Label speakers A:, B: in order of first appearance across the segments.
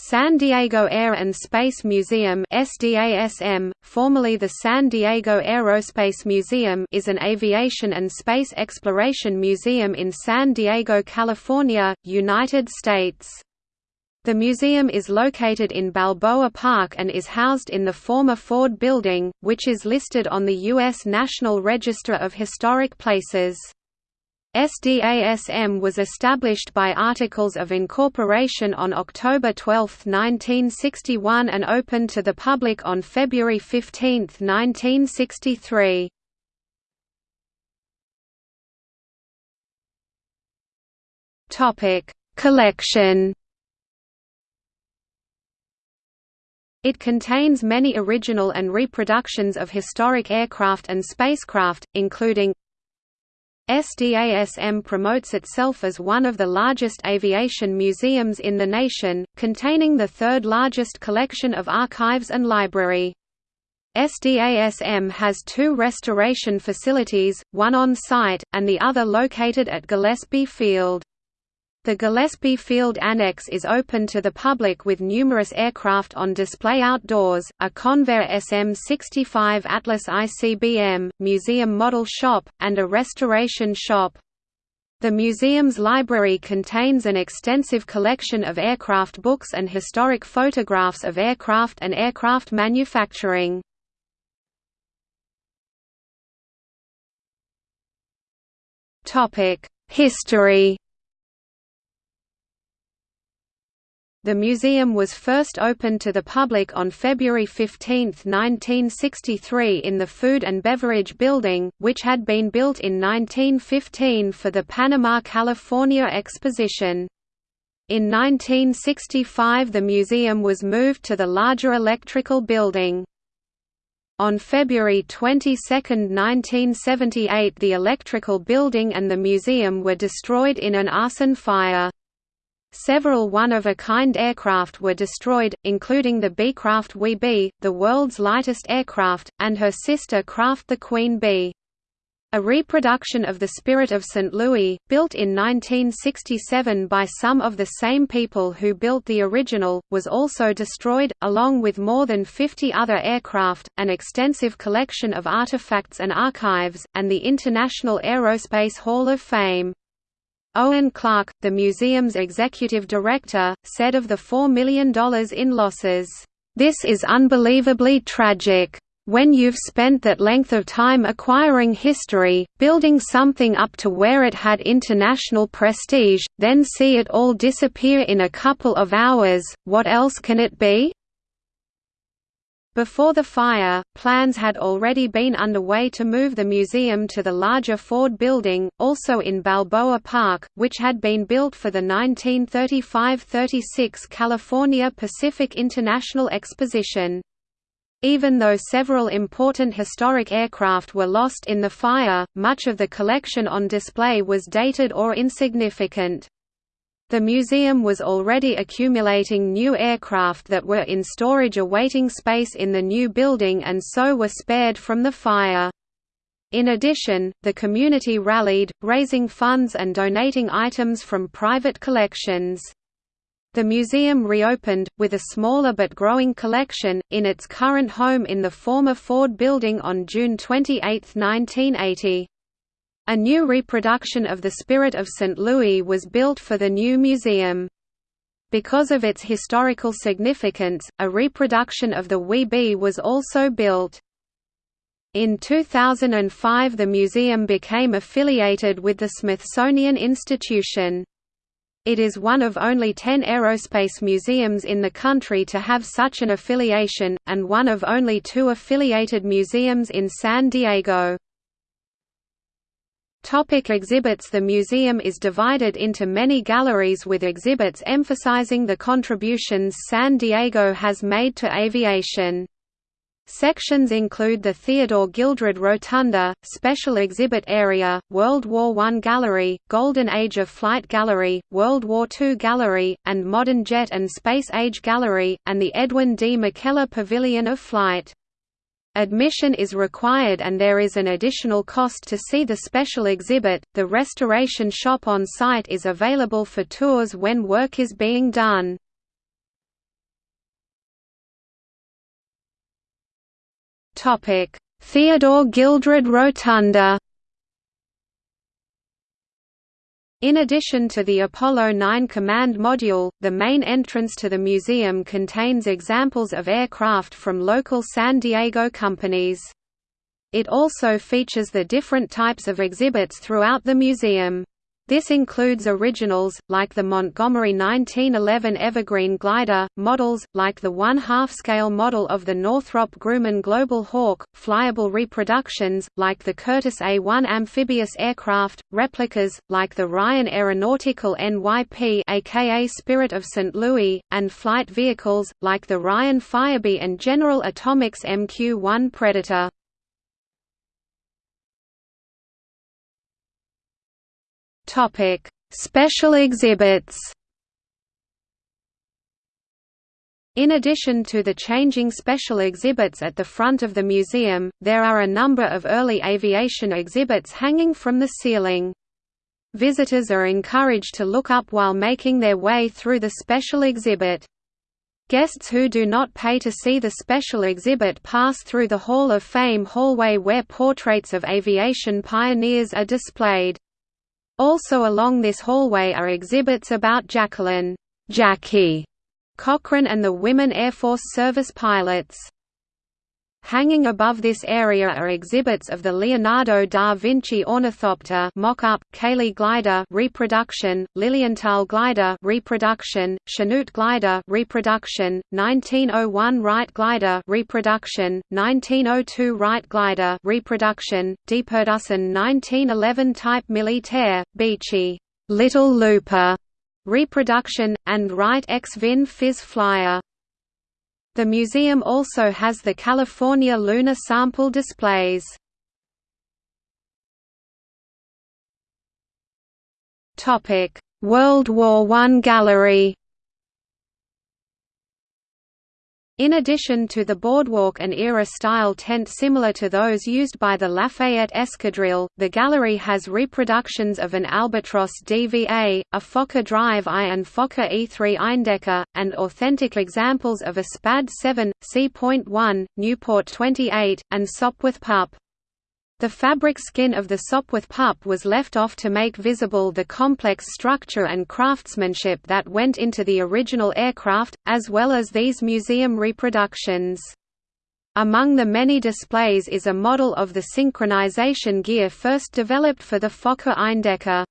A: San Diego Air and Space Museum SDASM, formerly the San Diego Aerospace Museum is an aviation and space exploration museum in San Diego, California, United States. The museum is located in Balboa Park and is housed in the former Ford Building, which is listed on the U.S. National Register of Historic Places. SDASM was established by Articles of Incorporation on October 12, 1961 and opened to the public on February 15, 1963. Collection It contains many original and reproductions of historic aircraft and spacecraft, including SDASM promotes itself as one of the largest aviation museums in the nation, containing the third largest collection of archives and library. SDASM has two restoration facilities, one on site, and the other located at Gillespie Field. The Gillespie Field Annex is open to the public with numerous aircraft on display outdoors, a Convair SM-65 Atlas ICBM, museum model shop, and a restoration shop. The museum's library contains an extensive collection of aircraft books and historic photographs of aircraft and aircraft manufacturing. History The museum was first opened to the public on February 15, 1963 in the Food and Beverage Building, which had been built in 1915 for the Panama California Exposition. In 1965 the museum was moved to the larger electrical building. On February 22, 1978 the electrical building and the museum were destroyed in an arson fire. Several one-of-a-kind aircraft were destroyed, including the Beecraft Wee Bee, the world's lightest aircraft, and her sister craft the Queen Bee. A reproduction of the Spirit of St. Louis, built in 1967 by some of the same people who built the original, was also destroyed, along with more than 50 other aircraft, an extensive collection of artifacts and archives, and the International Aerospace Hall of Fame. Owen Clark, the museum's executive director, said of the $4 million in losses, "...this is unbelievably tragic. When you've spent that length of time acquiring history, building something up to where it had international prestige, then see it all disappear in a couple of hours, what else can it be?" Before the fire, plans had already been underway to move the museum to the larger Ford Building, also in Balboa Park, which had been built for the 1935–36 California Pacific International Exposition. Even though several important historic aircraft were lost in the fire, much of the collection on display was dated or insignificant. The museum was already accumulating new aircraft that were in storage awaiting space in the new building and so were spared from the fire. In addition, the community rallied, raising funds and donating items from private collections. The museum reopened, with a smaller but growing collection, in its current home in the former Ford building on June 28, 1980. A new reproduction of the Spirit of St. Louis was built for the new museum. Because of its historical significance, a reproduction of the Wee Bee was also built. In 2005 the museum became affiliated with the Smithsonian Institution. It is one of only ten aerospace museums in the country to have such an affiliation, and one of only two affiliated museums in San Diego. Topic exhibits The museum is divided into many galleries with exhibits emphasizing the contributions San Diego has made to aviation. Sections include the Theodore Gildred Rotunda, Special Exhibit Area, World War I Gallery, Golden Age of Flight Gallery, World War II Gallery, and Modern Jet and Space Age Gallery, and the Edwin D. McKellar Pavilion of Flight. Admission is required and there is an additional cost to see the special exhibit. The restoration shop on site is available for tours when work is being done. Topic: Theodore Gildred Rotunda In addition to the Apollo 9 command module, the main entrance to the museum contains examples of aircraft from local San Diego companies. It also features the different types of exhibits throughout the museum. This includes originals, like the Montgomery 1911 Evergreen glider, models, like the one-half-scale model of the Northrop Grumman Global Hawk, flyable reproductions, like the Curtiss A-1 amphibious aircraft, replicas, like the Ryan Aeronautical NYP aka Spirit of St. Louis, and flight vehicles, like the Ryan Firebee and General Atomics MQ-1 Predator. Topic: Special exhibits. In addition to the changing special exhibits at the front of the museum, there are a number of early aviation exhibits hanging from the ceiling. Visitors are encouraged to look up while making their way through the special exhibit. Guests who do not pay to see the special exhibit pass through the Hall of Fame hallway where portraits of aviation pioneers are displayed. Also along this hallway are exhibits about Jacqueline Jackie Cochran and the women Air Force Service pilots. Hanging above this area are exhibits of the Leonardo da Vinci Ornithopter mock-up, Cayley glider reproduction, Lilienthal glider reproduction, Chanute glider reproduction, 1901 Wright glider reproduction, 1902 Wright glider reproduction, Deperdussin 1911 Type Militaire, Beachey Little Looper reproduction, and Wright EX Vin Fiz Flyer. The museum also has the California lunar sample displays. World War I Gallery In addition to the boardwalk and era-style tent similar to those used by the Lafayette Escadrille, the gallery has reproductions of an Albatros DVA, a Fokker Drive I and Fokker E3 Eindecker, and authentic examples of a SPAD 7, C.1, Nieuport 28, and Sopwith Pup. The fabric skin of the Sopwith pup was left off to make visible the complex structure and craftsmanship that went into the original aircraft, as well as these museum reproductions. Among the many displays is a model of the synchronization gear first developed for the Fokker Eindecker.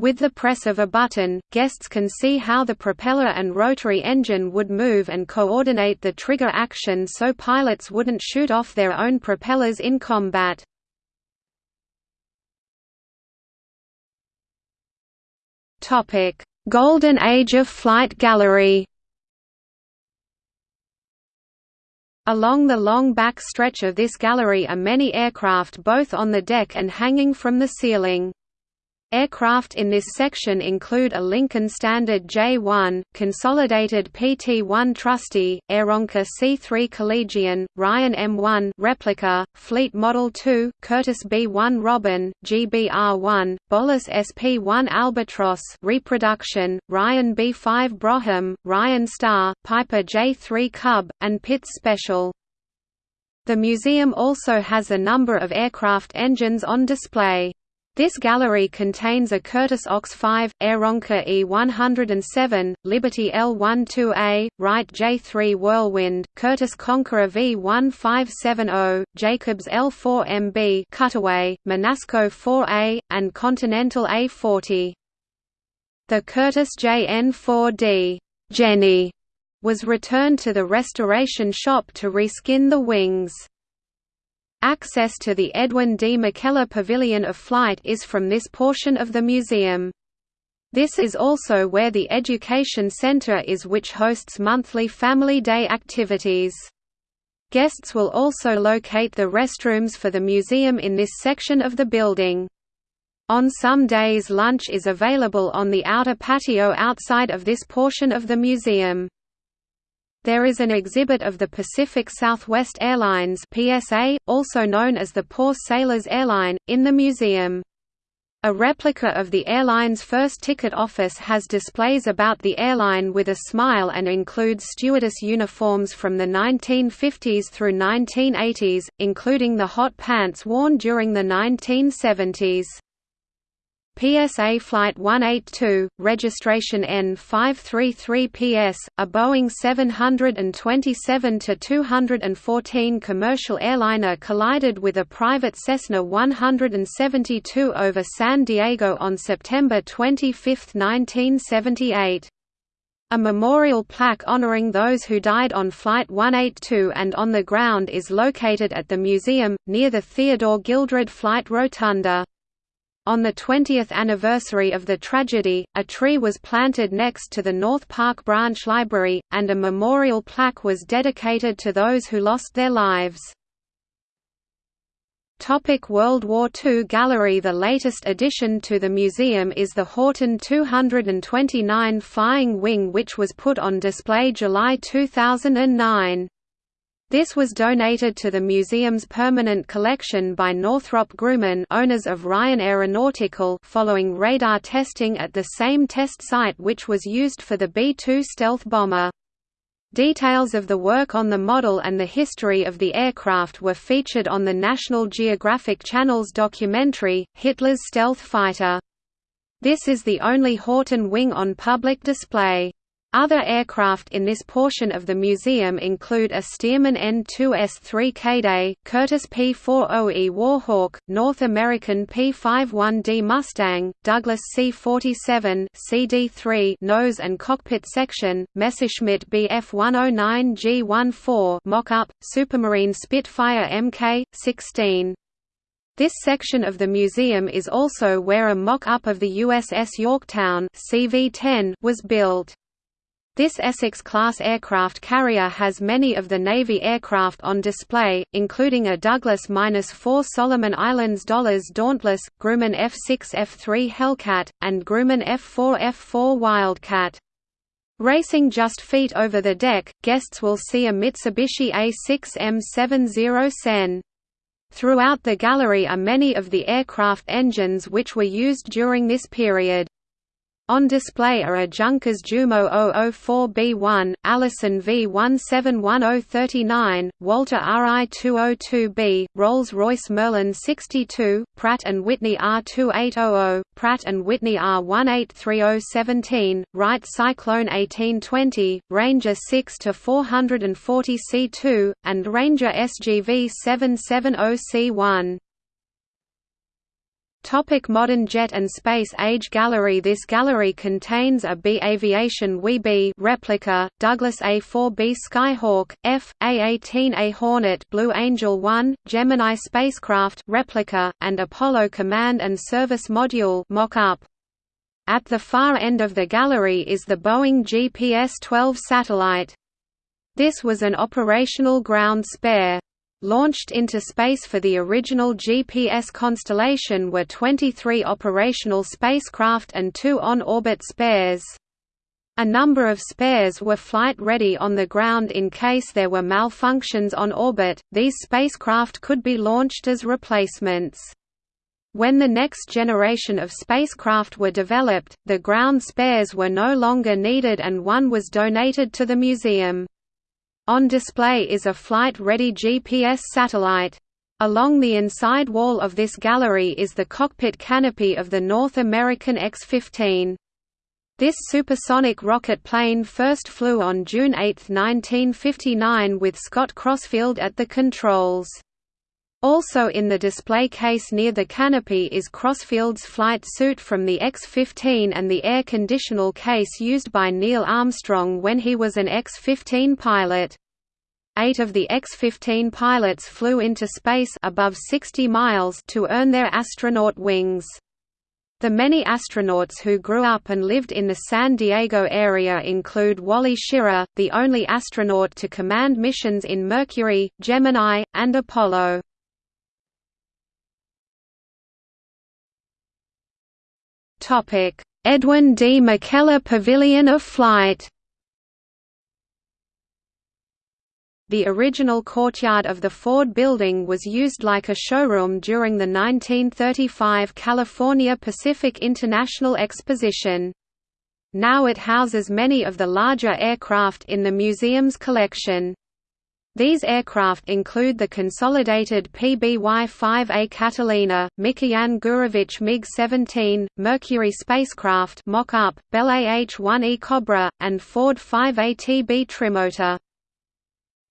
A: With the press of a button, guests can see how the propeller and rotary engine would move and coordinate the trigger action so pilots wouldn't shoot off their own propellers in combat. Topic: Golden Age of Flight Gallery. Along the long back stretch of this gallery are many aircraft both on the deck and hanging from the ceiling. Aircraft in this section include a Lincoln Standard J-1, Consolidated PT-1 Trusty, Aeronca C-3 Collegian, Ryan M-1 replica, Fleet Model 2, Curtiss B-1 Robin, GBR-1, Bowlus SP-1 Albatross reproduction, Ryan B-5 Brougham, Ryan Star, Piper J-3 Cub, and Pitts Special. The museum also has a number of aircraft engines on display. This gallery contains a Curtiss Ox 5, Aeronca E-107, Liberty L-12A, Wright J-3 Whirlwind, Curtiss Conqueror V-1570, Jacobs L-4MB Cutaway, Menasco 4A, and Continental A-40. The Curtiss JN-4D Jenny was returned to the restoration shop to reskin the wings. Access to the Edwin D. McKellar Pavilion of Flight is from this portion of the museum. This is also where the Education Center is which hosts monthly Family Day activities. Guests will also locate the restrooms for the museum in this section of the building. On some days lunch is available on the outer patio outside of this portion of the museum. There is an exhibit of the Pacific Southwest Airlines PSA, also known as the Poor Sailors Airline, in the museum. A replica of the airline's first ticket office has displays about the airline with a smile and includes stewardess uniforms from the 1950s through 1980s, including the hot pants worn during the 1970s. PSA Flight 182, registration N533PS, a Boeing 727-214 commercial airliner collided with a private Cessna 172 over San Diego on September 25, 1978. A memorial plaque honoring those who died on Flight 182 and on the ground is located at the museum, near the Theodore Gildred Flight Rotunda. On the 20th anniversary of the tragedy, a tree was planted next to the North Park Branch Library, and a memorial plaque was dedicated to those who lost their lives. Topic World War II Gallery The latest addition to the museum is the Horten 229 Flying Wing which was put on display July 2009. This was donated to the museum's permanent collection by Northrop Grumman owners of Ryan Aeronautical following radar testing at the same test site which was used for the B-2 stealth bomber. Details of the work on the model and the history of the aircraft were featured on the National Geographic Channel's documentary, Hitler's Stealth Fighter. This is the only Horten wing on public display. Other aircraft in this portion of the museum include a Stearman N-2S-3 Kaydet, Curtiss P-40E Warhawk, North American P-51D Mustang, Douglas C-47 CD-3 nose and cockpit section, Messerschmitt Bf-109 G-14 mock-up, Supermarine Spitfire Mk-16. This section of the museum is also where a mock-up of the USS Yorktown CV-10 was built. This Essex-class aircraft carrier has many of the Navy aircraft on display, including a Douglas-4 Solomon Islands Dollars Dauntless, Grumman F-6 F-3 Hellcat, and Grumman F-4 F-4 Wildcat. Racing just feet over the deck, guests will see a Mitsubishi A6M70 Sen. Throughout the gallery are many of the aircraft engines which were used during this period. On display are a Junkers Jumo 004B1, Allison V171039, Walter RI202B, Rolls-Royce Merlin 62, Pratt & Whitney R2800, Pratt & Whitney R183017, Wright Cyclone 1820, Ranger 6-440C2, and Ranger SGV 770C1. Topic modern jet and space age gallery This gallery contains a Bee Aviation Wee Bee replica, Douglas A-4B Skyhawk, F, A-18A Hornet Blue Angel 1, Gemini spacecraft replica, and Apollo Command and Service Module mock-up. At the far end of the gallery is the Boeing GPS-12 satellite. This was an operational ground spare. Launched into space for the original GPS constellation were 23 operational spacecraft and two on-orbit spares. A number of spares were flight-ready on the ground in case there were malfunctions on orbit. These spacecraft could be launched as replacements. When the next generation of spacecraft were developed, the ground spares were no longer needed and one was donated to the museum. On display is a flight-ready GPS satellite. Along the inside wall of this gallery is the cockpit canopy of the North American X-15. This supersonic rocket plane first flew on June 8, 1959 with Scott Crossfield at the controls. Also in the display case near the canopy is Crossfield's flight suit from the X-15 and the air conditional case used by Neil Armstrong when he was an X-15 pilot. Eight of the X-15 pilots flew into space above 60 miles to earn their astronaut wings. The many astronauts who grew up and lived in the San Diego area include Wally Schirra, the only astronaut to command missions in Mercury, Gemini, and Apollo. Edwin D. McKellar Pavilion of Flight The original courtyard of the Ford Building was used like a showroom during the 1935 California Pacific International Exposition. Now it houses many of the larger aircraft in the museum's collection. These aircraft include the consolidated PBY-5A Catalina, Mikoyan Gurevich MiG-17, Mercury spacecraft mock-up, Bell AH-1E Cobra, and Ford 5ATB trimotor.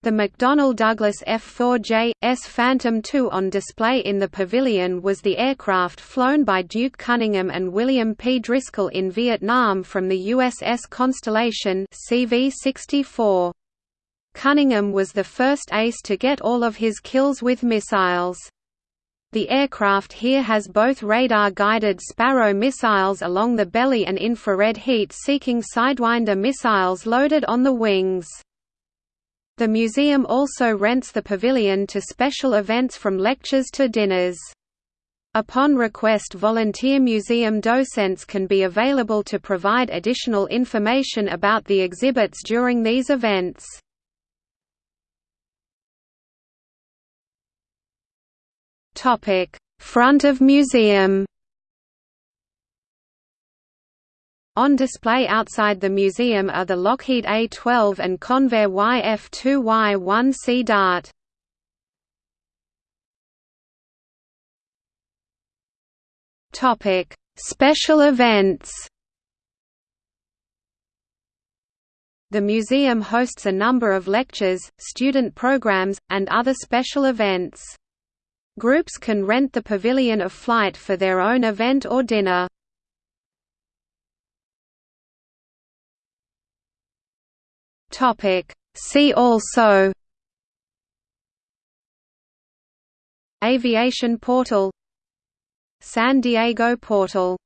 A: The McDonnell Douglas F-4J, S Phantom II on display in the pavilion was the aircraft flown by Duke Cunningham and William P. Driscoll in Vietnam from the USS Constellation CV-64. Cunningham was the first ace to get all of his kills with missiles. The aircraft here has both radar-guided Sparrow missiles along the belly and infrared heat-seeking Sidewinder missiles loaded on the wings. The museum also rents the pavilion to special events from lectures to dinners. Upon request volunteer museum docents can be available to provide additional information about the exhibits during these events. Front of museum On display outside the museum are the Lockheed A-12 and Convair YF-2Y-1 Sea Dart. Topic: Special events. The museum hosts a number of lectures, student programs, and other special events. Groups can rent the Pavilion of Flight for their own event or dinner. See also Aviation portal San Diego portal